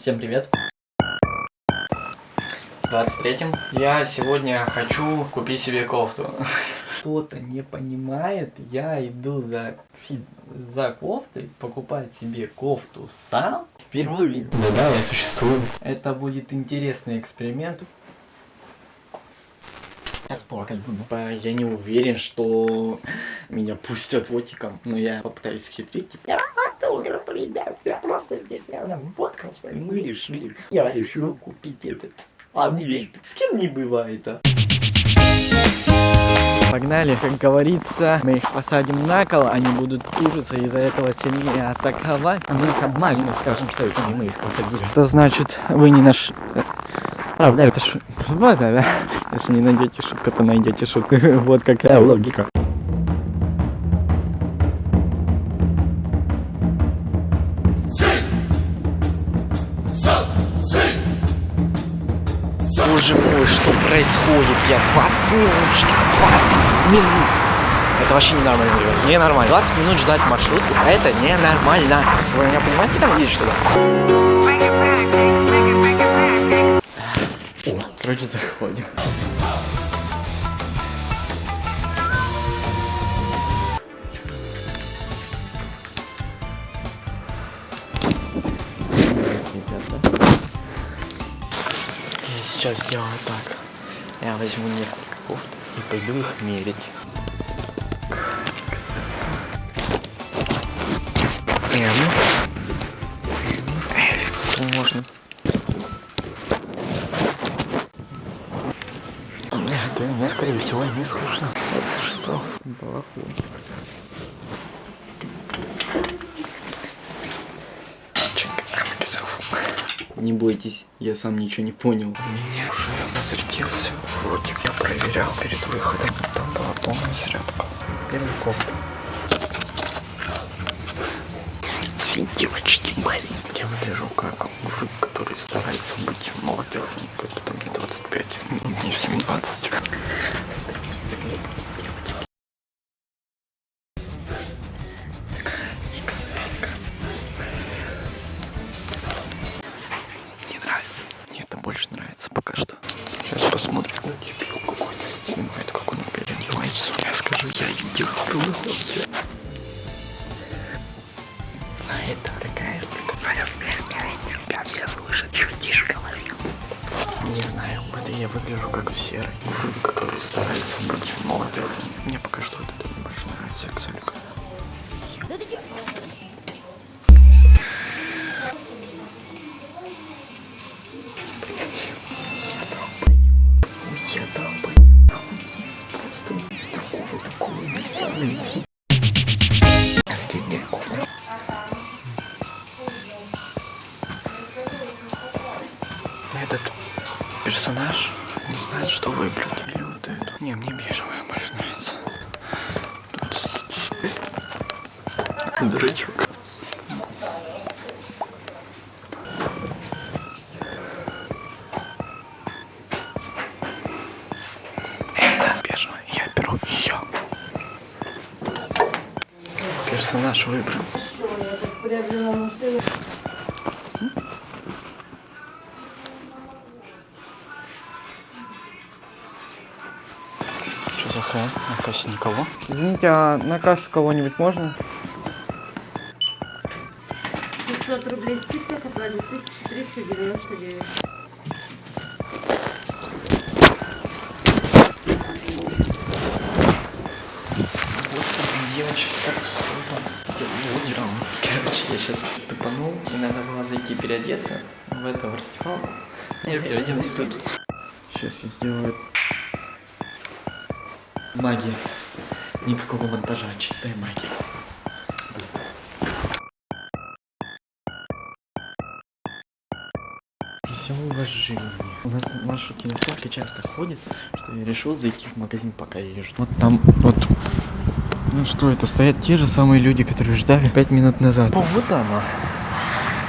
Всем привет. С 23-м. Я сегодня хочу купить себе кофту. Кто-то не понимает, я иду за, за кофтой, покупать себе кофту сам. Впервые. Ну да, я существую. Это будет интересный эксперимент. Сейчас плакать буду. Я не уверен, что меня пустят фотиком, но я попытаюсь хитрить. Типа, автограф, ребят, я просто здесь, я вот мы решили, я решил купить этот. А мне с кем не бывает, а? Погнали, как говорится, мы их посадим на кол, они будут тужиться из-за этого сильнее атаковать, а мы их обманем и скажем, что это не мы их посадили. Что значит, вы не наш... Правда, это ш... Если не найдете шутку, то найдете шутку. вот какая логика. Боже мой, что происходит? Я 20 минут ждал, 20 минут. Это вообще ненормально, ребят. Ненормально. 20 минут ждать маршрутку, это ненормально. Вы меня понимаете, как здесь что ли? Короче, заходим. Сейчас сделаю так. Я возьму несколько кофт и пойду их мерить. XS. М. Можно. Это мне, скорее всего, не слышно. Это что? Балахончик. Не бойтесь, я сам ничего не понял. У Меня уже разрядился. Ротик я проверял перед выходом. Там была полная зарядка. Первый кофта. Все девочки маленькие. Я выгляжу как мужик, который старается быть молодежным, как будто мне 25. Мне всем 20. Я скажу, я дебил. А это такая Тебя все слышат, тише говори. Не знаю, это я выгляжу как в серый который старается быть молодежным. Мне пока что это не больше нравится, Акселька. Этот персонаж не знает, что выбрать. Или вот эту. Не, мне бежевая больше нравится. Дурачок. Персонаж выбран. Что за хрен? На кассе никого. Извините, а на кассу кого-нибудь можно? 500 рублей скидка, оплатит 1399. Господи, девочки, как Лудером. Короче, я сейчас тупанул, и надо было зайти переодеться в в раздевалку. Я переоделась тут. Сейчас я сделаю магия. Никакого монтажа, чистая магия. Все уважение. У нас маршрутки настолько часто ходят, что я решил зайти в магазин, пока я езжу. Вот там, вот. Ну что, это стоят те же самые люди, которые ждали пять минут назад. О, вот она.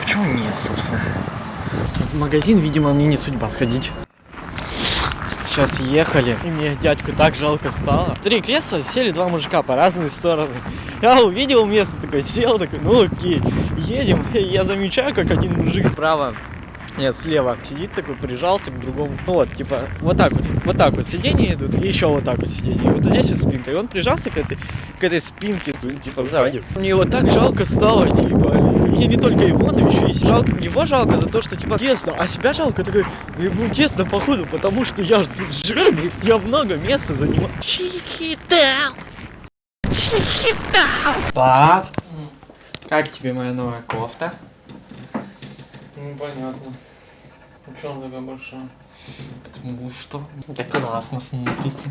Почему нет, собственно? В магазин, видимо, мне не судьба сходить. Сейчас ехали, и мне дядьку так жалко стало. Три кресла, сели два мужика по разные стороны. Я увидел место, такой сел, такой, ну окей, едем. Я замечаю, как один мужик справа Нет, слева сидит такой, прижался к другому. Ну вот, типа, вот так вот, вот так вот сиденья идут, и еще вот так вот сиденье. И вот здесь вот спинка. И он прижался к этой, к этой спинке, ну, типа, сзади. Мне его так жалко стало, типа. И не только его, но еще и жалко. Его жалко за то, что, типа, тесно, а себя жалко, такой, ему тесно, походу, потому что я жирный, я много места занимаю. Чики-даун! Чики-даун! Пап, как тебе моя новая кофта? Ну, понятно. Ну, что она такая большая? Потому что это классно смотрится.